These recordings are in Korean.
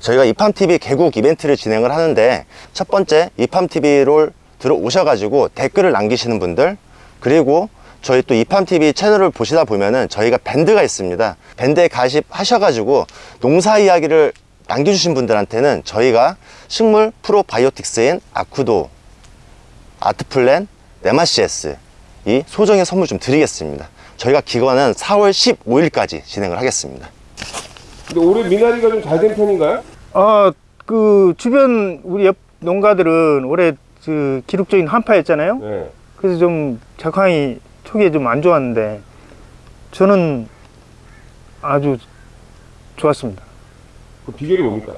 저희가 이팜TV 개국 이벤트를 진행을 하는데 첫 번째 이팜TV를 들어오셔가지고 댓글을 남기시는 분들 그리고 저희 또 이팜TV 채널을 보시다 보면은 저희가 밴드가 있습니다. 밴드에 가입하셔가지고 농사 이야기를 남겨주신 분들한테는 저희가 식물 프로바이오틱스인 아쿠도 아트플랜 네마시에스 이 소정의 선물 좀 드리겠습니다 저희가 기간은 4월 15일까지 진행을 하겠습니다 근데 올해 미나리가 좀 잘 된 편인가요? 어, 그 주변 우리 옆 농가들은 올해 그 기록적인 한파였잖아요. 네. 그래서 좀 작황이 초기에 좀 안 좋았는데 저는 아주 좋았습니다. 그 비결이 뭡니까?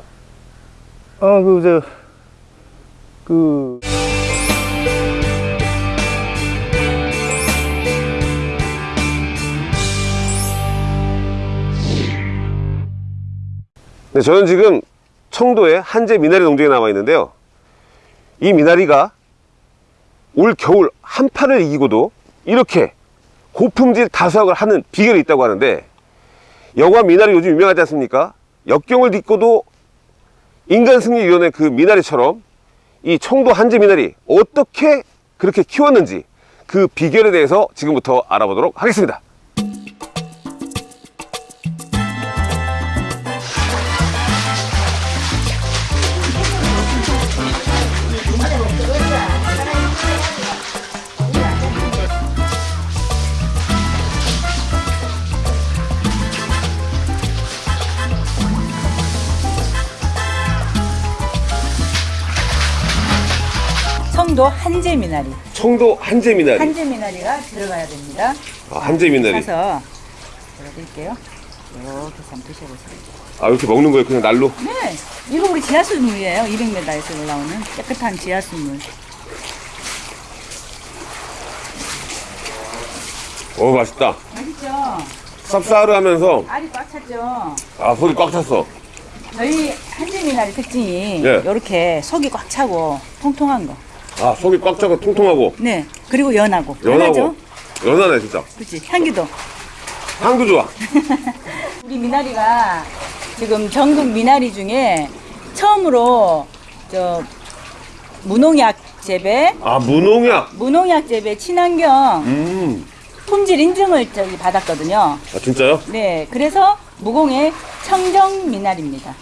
어, 그, 저, 그, 네, 저는 지금 청도의 한재 미나리 농장에 나와 있는데요. 이 미나리가 올 겨울 한파를 이기고도 이렇게 고품질 다수학을 하는 비결이 있다고 하는데 여과 미나리 요즘 유명하지 않습니까? 역경을 딛고도 인간승리위원회 그 미나리처럼 이 청도 한재 미나리 어떻게 그렇게 키웠는지 그 비결에 대해서 지금부터 알아보도록 하겠습니다. 청도 한재 미나리. 청도 한재 미나리. 한재 미나리가 들어가야 됩니다. 아, 한재 미나리. 사서 보여드릴게요. 이렇게 한번 드셔보세요. 아 이렇게 먹는 거예요 그냥 날로? 네, 이거 우리 지하수물이에요. 200m에서 올라오는 깨끗한 지하수물. 어 맛있다 맛있죠? 쌉싸르하면서 알이 꽉 찼죠? 아 속이 꽉 찼어 저희 한재 미나리 특징이 예. 이렇게 속이 꽉 차고 통통한 거. 아 속이 꽉 차고 통통하고 네, 그리고 연하고. 연하고 연하죠? 연하네 진짜 그렇지, 향기도. 향도 좋아 우리 미나리가 지금 전국 미나리 중에 처음으로 저 무농약 재배, 아 무농약 무농약 재배 친환경 음. 품질 인증을 저기 받았거든요. 아 진짜요? 네, 그래서 무공의 청정 미나리입니다.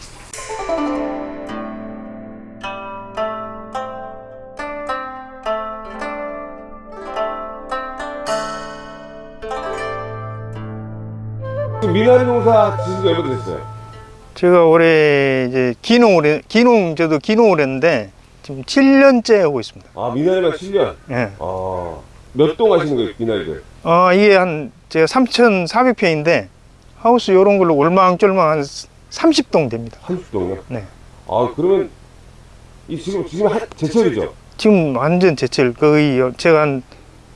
미나리 농사 지신 지 얼마 됐어요? 제가 올해 이제 기농을, 해- 기농, 저도 기농을 했는데 지금 7년째 하고 있습니다. 아 미나리만 7년 예. 아몇 동 하시는 거예요 미나리들? 어, 이게 한, 제가 3,400평인데 하우스 요런 걸로 올망졸망 한 30동 됩니다. 30동이요? 네. 아 그러면 이 지금 지금 한, 제철이죠? 지금 완전 제철 거의 제가 한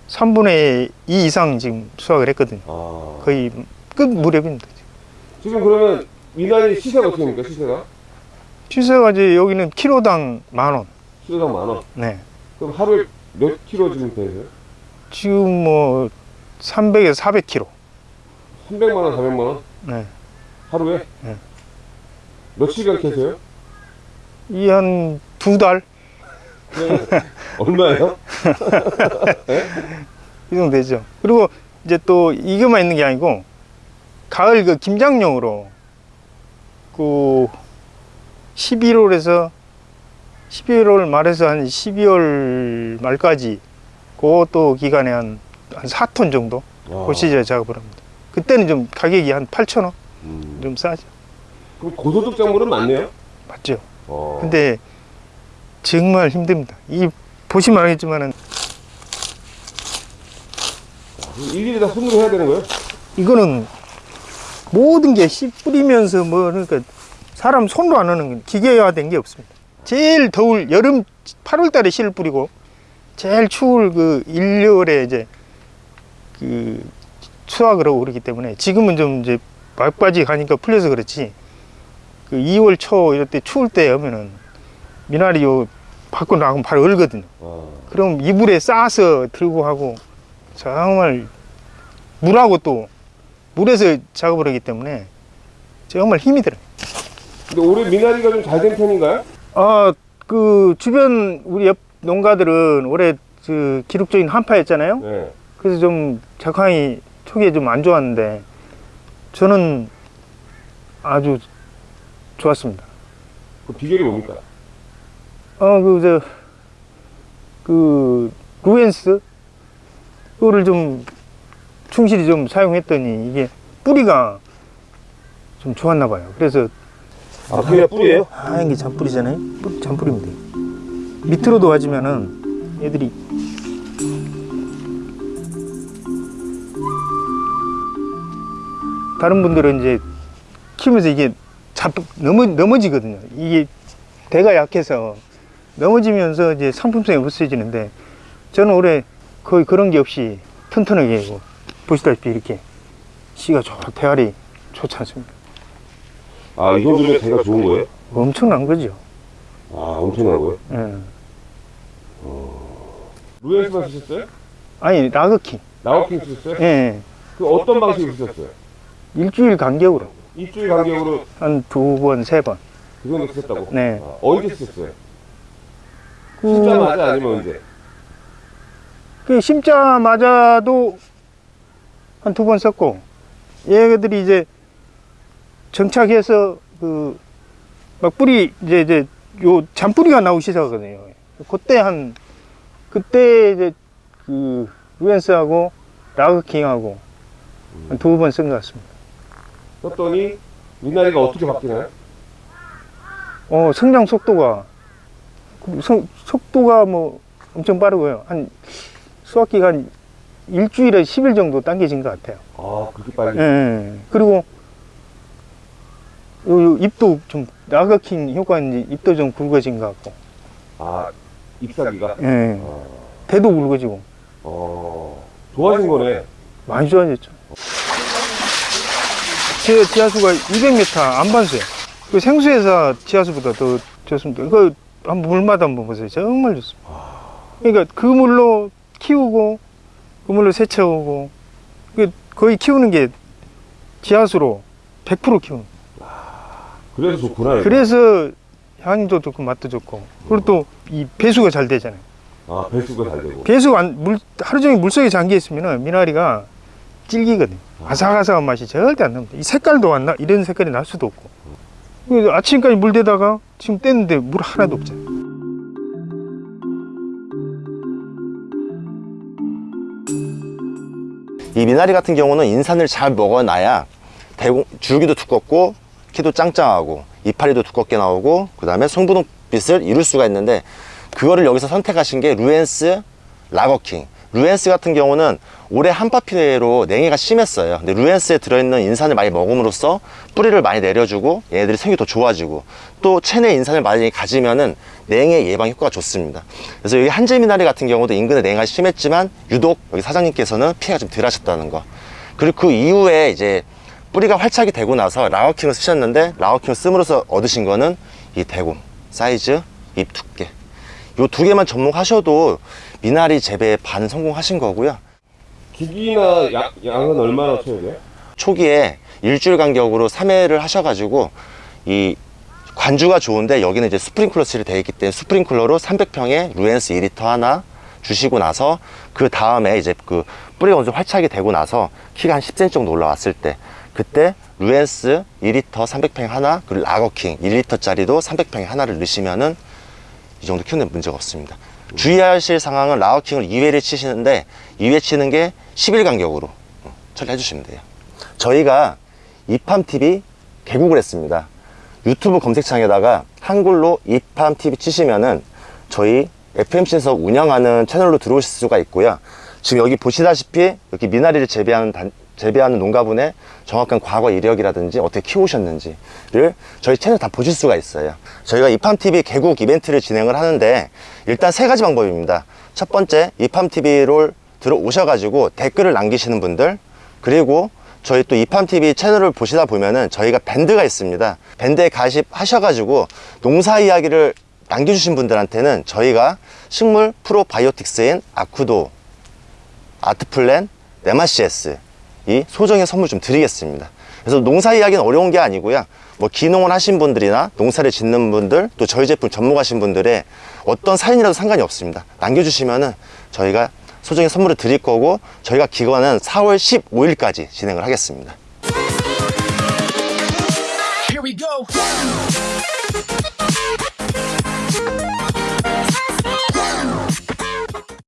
3분의 2 이상 지금 수확을 했거든요. 아 거의 끝 무렵입니다. 지금 그러면 미나리 시세가 어떻게 됩니까 시세가? 시세가 이제 여기는 키로당 만 원. 키로당 만 원. 네. 그럼 하루에 몇 킬로 지금 되세요? 지금 뭐 300에서 400kg. 300만 원, 400만 원 네. 하루에? 네. 며칠간 캐세요? 이 한 두 달? 얼마예요? 이 정도 되죠. 그리고 이제 또 이것만 있는 게 아니고 가을 그 김장용으로 그 11월에서 11월 말에서 한 12월 말까지 그것도 기간에 한, 한 4톤 정도 아. 그 시절에 작업을 합니다. 그때는 좀 가격이 한 8,000원 음. 좀 싸죠. 그럼 고소득 작물은 많네요? 맞죠. 어. 근데 정말 힘듭니다. 이 보시면 알겠지만은 일일이 다 손으로 해야 되는 거예요? 이거는 모든 게 씨 뿌리면서 뭐 그러니까 사람 손으로 안 하는 건 기계화된 게 없습니다. 제일 더울 여름 8월 달에 씨를 뿌리고 제일 추울 그 1월에 이제 그 수확을 하고 그러기 때문에 지금은 좀 이제 막바지 가니까 풀려서 그렇지 그 2월 초 이럴 때 추울 때 하면은 미나리 요 밖으로 나가면 바로 얼거든요. 아, 그럼 이불에 싸서 들고 하고 정말 물하고 또 물에서 작업을 하기 때문에 정말 힘이 들어요. 근데 올해 미나리가 좀 잘 된 편인가요? 아, 그 주변 우리 옆 농가들은 올해 그 기록적인 한파였잖아요. 네. 그래서 좀 작황이 초기에 좀 안 좋았는데 저는 아주 좋았습니다. 그 비결이 뭡니까? 어, 그, 저, 그, 루엔스? 그거를 좀 충실히 좀 사용했더니 이게 뿌리가 좀 좋았나 봐요. 그래서 아, 그게 뿌리예요? 하얀 게 잔뿌리잖아요. 뿌리, 잔뿌리입니다. 밑으로 도 와주면은 애들이 다른 분들은 이제 키우면서 이게 잡 넘어 넘어지거든요. 이게 대가 약해서 넘어지면서 이제 상품성이 없어지는데 저는 올해 거의 그런 게 없이 튼튼하게 보시다시피 이렇게 씨가 좋 대알이 좋지 않습니까? 아, 이 정도면 대가 좋은 거예요? 엄청난 거죠. 아, 엄청난 거예요? 예. 루엔스만 쓰셨어요? 아니 라그킹. 나우킹 쓰셨어요? 예. 그 어떤 방식으로 쓰셨어요? 일주일 간격으로 일주일 간격으로 한 두 번, 세 번. 그 정도 쓰셨다고? 네. 아, 언제 쓰셨어요? 그, 숫자마자 아니면 언제? 그 심자마자도 한 두 번 썼고 얘들이 이제 정착해서 그 막 뿌리 이제 이제 요 잔뿌리가 나오기 시작하거든요. 그때 한 그때 이제 그 루엔스하고 라그킹하고 한 두 번 쓴 것 같습니다. 썼더니 미나리가 어떻게 바뀌나요? 어, 성장 속도가, 그 성, 속도가 뭐 엄청 빠르고요. 한, 수확기가 한 일주일에 10일 정도 당겨진 것 같아요. 아, 그렇게 빨리? 예, 예. 그리고, 요, 요 잎도 좀, 라거킹 효과인지 잎도 좀 굵어진 것 같고, 아, 잎사귀가? 예. 아, 대도 굵어지고, 어, 좋아진 거네. 많이 좋아졌죠. 제 지하수가 200m 안반수요. 그 생수회사 지하수보다 더 좋습니다. 그 한번 물마다 한번 보세요. 정말 좋습니다. 그러니까 그 물로 키우고 그 물로 세차오고 그 거의 키우는 게 지하수로 100% 키우는. 그래서 좋구나. 그래서 향도 좋고 맛도 좋고 그리고 또 이 배수가 잘 되잖아요. 아, 배수가 잘 되고. 배수가 안, 물, 하루 종일 물속에 잠겨 있으면 미나리가 질기거든요. 아삭아삭한 맛이 절대 안 납니다. 이 색깔도 안 나, 이런 색깔이 날 수도 없고. 그래서 아침까지 물 대다가 지금 뗐는데 물 하나도 없잖아요. 이 미나리 같은 경우는 인산을 잘 먹어놔야 대공, 줄기도 두껍고 키도 짱짱하고 이파리도 두껍게 나오고 그 다음에 송분홍빛을 이룰 수가 있는데 그거를 여기서 선택하신 게 루엔스 라거킹 루엔스 같은 경우는 올해 한파피해로 냉해가 심했어요. 근데 루엔스에 들어있는 인산을 많이 먹음으로써 뿌리를 많이 내려주고 얘네들이 생기 더 좋아지고 또 체내 인산을 많이 가지면은 냉해 예방 효과가 좋습니다. 그래서 여기 한제미나리 같은 경우도 인근에 냉해가 심했지만 유독 여기 사장님께서는 피해가 좀 덜 하셨다는 거. 그리고 그 이후에 이제 뿌리가 활착이 되고 나서 라워킹을 쓰셨는데 라워킹을 씀으로써 얻으신 거는 이 대공 사이즈 잎 두께. 요 두 개만 접목하셔도 미나리 재배에 반 성공하신 거고요 기기나 양, 양은 얼마나 쳐야 돼요? 초기에 일주일 간격으로 3회를 하셔가지고 이 관주가 좋은데 여기는 이제 스프링클러 칠이 되어 있기 때문에 스프링클러로 300평에 루엔스 2리터 하나 주시고 나서 그 다음에 이제 그 뿌리가 어느 정도 활착이 되고 나서 키가 한 10cm 정도 올라왔을 때 그때 루엔스 2리터 300평 하나 그리고 라거킹 1리터짜리도 300평에 하나를 넣으시면은 이 정도 키우는 데 문제가 없습니다 주의하실 상황은 라거킹을 2회를 치시는데 2회 치는 게 10일 간격으로 어, 처리해 주시면 돼요 저희가 이팜TV 개국을 했습니다. 유튜브 검색창에다가 한글로 이팜TV 치시면은 저희 FMC에서 운영하는 채널로 들어오실 수가 있고요. 지금 여기 보시다시피 여기 미나리를 재배하는 단- 재배하는 농가분의 정확한 과거 이력이라든지 어떻게 키우셨는지를 저희 채널 다 보실 수가 있어요. 저희가 이팜TV 개국 이벤트를 진행을 하는데 일단 세 가지 방법입니다. 첫 번째 이팜TV를 들어오셔가지고 댓글을 남기시는 분들 그리고 저희 또 이팜TV 채널을 보시다 보면은 저희가 밴드가 있습니다. 밴드에 가입하셔가지고 농사 이야기를 남겨주신 분들한테는 저희가 식물 프로바이오틱스인 아쿠도, 아트플랜, 네마시에스 이 소정의 선물 좀 드리겠습니다. 그래서 농사 이야기는 어려운 게 아니고요. 뭐 기농을 하신 분들이나 농사를 짓는 분들 또 저희 제품 접목하신 분들의 어떤 사연이라도 상관이 없습니다. 남겨주시면은 저희가 소정의 선물을 드릴 거고 저희가 기관은 4월 15일까지 진행을 하겠습니다. Here we go.